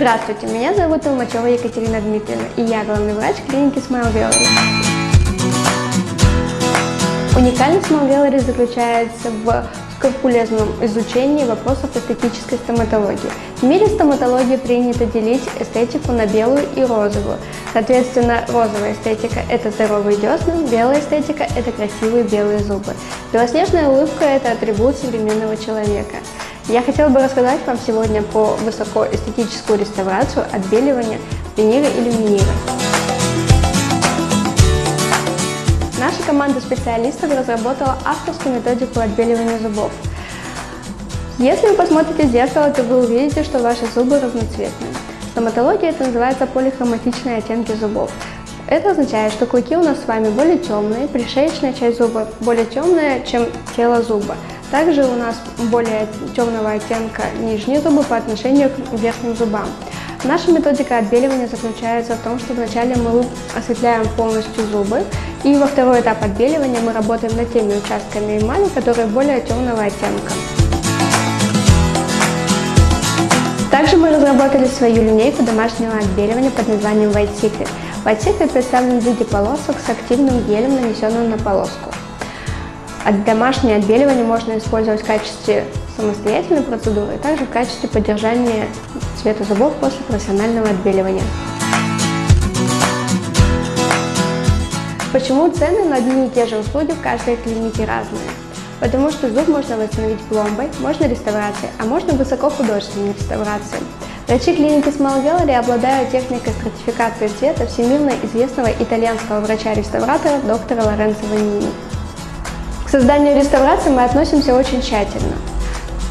Здравствуйте, меня зовут Толмачева Екатерина Дмитриевна, и я главный врач клиники Smile Gallery. Уникальность Smile Gallery заключается в скрупулезном изучении вопросов эстетической стоматологии. В мире стоматологии принято делить эстетику на белую и розовую. Соответственно, розовая эстетика – это здоровые десны, белая эстетика – это красивые белые зубы. Белоснежная улыбка – это атрибут современного человека. Я хотела бы рассказать вам сегодня про высокоэстетическую реставрацию, отбеливание, винира и люминира. Наша команда специалистов разработала авторскую методику отбеливания зубов. Если вы посмотрите в зеркало, то вы увидите, что ваши зубы разноцветные. В стоматологии это называется полихроматичные оттенки зубов. Это означает, что клыки у нас с вами более темные, пришеечная часть зуба более темная, чем тело зуба. Также у нас более темного оттенка нижние зубы по отношению к верхним зубам. Наша методика отбеливания заключается в том, что вначале мы осветляем полностью зубы, и во второй этап отбеливания мы работаем над теми участками эмали, которые более темного оттенка. Также мы разработали свою линейку домашнего отбеливания под названием White Secret. White Secret представлен в виде полосок с активным гелем, нанесенным на полоску. Домашнее отбеливание можно использовать в качестве самостоятельной процедуры, а также в качестве поддержания цвета зубов после профессионального отбеливания. Почему цены на одни и те же услуги в каждой клинике разные? Потому что зуб можно восстановить пломбой, можно реставрацией, а можно высокохудожественной реставрацией. Врачи клиники Small Gallery обладают техникой стратификации цвета всемирно известного итальянского врача-реставратора доктора Лоренцо Ванини. Созданию реставрации мы относимся очень тщательно.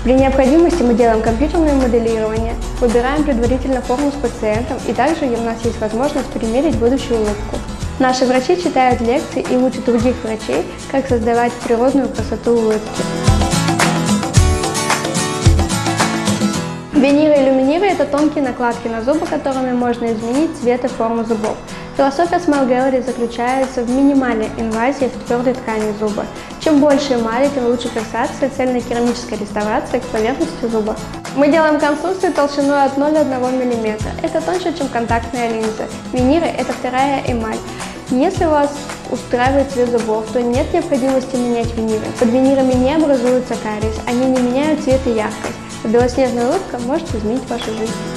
При необходимости мы делаем компьютерное моделирование, выбираем предварительно форму с пациентом и также у нас есть возможность примерить будущую улыбку. Наши врачи читают лекции и учат других врачей, как создавать природную красоту улыбки. Виниры и люминиры – это тонкие накладки на зубы, которыми можно изменить цвет и форму зубов. Философия Smile Gallery заключается в минимальной инвазии в твердой ткани зуба. Чем больше эмали, тем лучше фиксация цельной керамической реставрации к поверхности зуба. Мы делаем конструкции толщиной от 0,1 мм. Это тоньше, чем контактная линза. Виниры – это вторая эмаль. Если вас устраивает цвет зубов, то нет необходимости менять виниры. Под винирами не образуется кариес, они не меняют цвет и яркость. Белоснежная улыбка может изменить вашу жизнь.